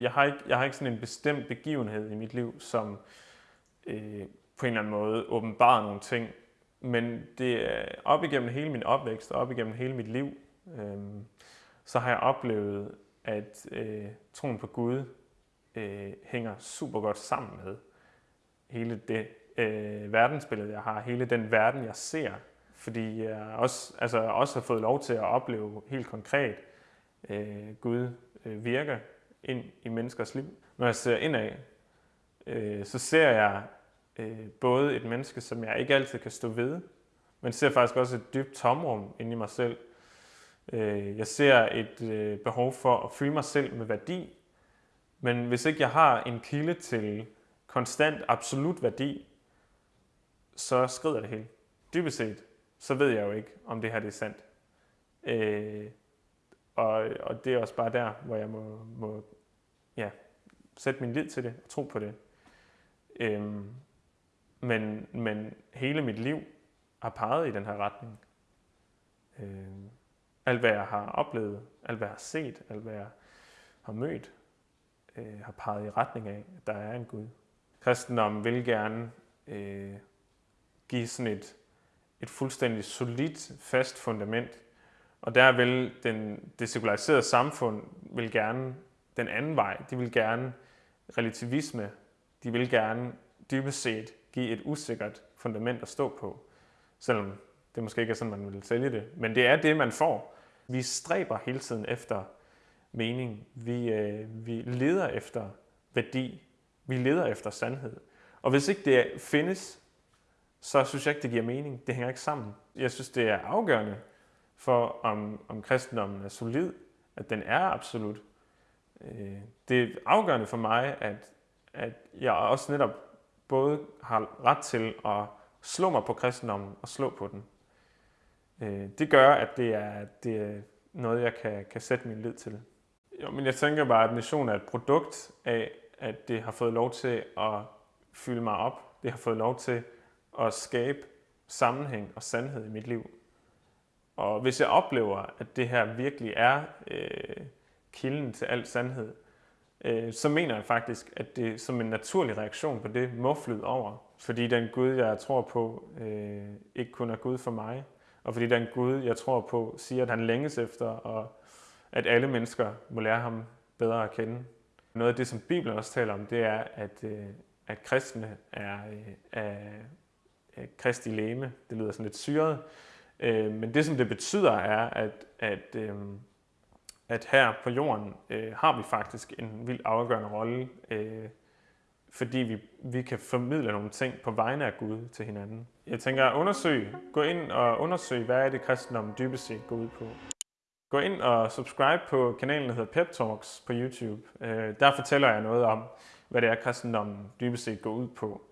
Jeg har ikke, jeg har ikke sådan en bestemt begivenhed i mit liv, som øh, på en eller anden måde åbenbarer nogle ting. Men det er op igennem hele min opvækst og op igennem hele mit liv, øh, så har jeg oplevet, at øh, troen på Gud øh, hænger super godt sammen med hele det øh, verdensbillede, jeg har, hele den verden, jeg ser. Fordi jeg også, altså, også har fået lov til at opleve helt konkret, øh, Gud øh, virker ind i menneskers liv. Når jeg ser indad, øh, så ser jeg øh, både et menneske, som jeg ikke altid kan stå ved, men ser faktisk også et dybt tomrum inde i mig selv. Øh, jeg ser et øh, behov for at fylde mig selv med værdi, men hvis ikke jeg har en kilde til konstant absolut værdi, så skrider det hele. Dybest set, så ved jeg jo ikke, om det her det er sandt. Øh, og, og det er også bare der, hvor jeg må, må ja, sætte min lid til det og tro på det. Øhm, men, men hele mit liv har peget i den her retning. Øhm, alt hvad jeg har oplevet, alt hvad jeg har set, alt hvad jeg har mødt, øh, har peget i retning af, at der er en Gud. Kristendom vil gerne øh, give sådan et, et fuldstændig solidt, fast fundament. Og der vil den, det sekulariserede samfund vil gerne den anden vej. De vil gerne relativisme. De vil gerne dybest set give et usikkert fundament at stå på. Selvom det måske ikke er sådan, man vil sælge det. Men det er det, man får. Vi stræber hele tiden efter mening. Vi, øh, vi leder efter værdi. Vi leder efter sandhed. Og hvis ikke det findes, så synes jeg ikke, det giver mening. Det hænger ikke sammen. Jeg synes, det er afgørende for, om, om kristendommen er solid, at den er absolut. Øh, det er afgørende for mig, at, at jeg også netop både har ret til at slå mig på kristendommen og slå på den. Øh, det gør, at det er, det er noget, jeg kan, kan sætte min lid til. Jo, men jeg tænker bare, at mission er et produkt af, at det har fået lov til at fylde mig op. Det har fået lov til at skabe sammenhæng og sandhed i mit liv. Og hvis jeg oplever, at det her virkelig er øh, kilden til al sandhed, øh, så mener jeg faktisk, at det som en naturlig reaktion på det må flyde over. Fordi den Gud, jeg tror på, øh, ikke kun er Gud for mig. Og fordi den Gud, jeg tror på, siger, at han længes efter, og at alle mennesker må lære ham bedre at kende. Noget af det, som Bibelen også taler om, det er, at, øh, at kristne er, øh, er, er kristi læme. Det lyder sådan lidt syret. Øh, men det, som det betyder, er, at, at øh, at her på jorden øh, har vi faktisk en vildt afgørende rolle, øh, fordi vi, vi kan formidle nogle ting på vegne af Gud til hinanden. Jeg tænker undersøg, gå ind og undersøg, hvad er det kristendommen dybest set går ud på. Gå ind og subscribe på kanalen, der hedder Pep Talks på YouTube. Øh, der fortæller jeg noget om, hvad det er, kristendommen dybest set går ud på.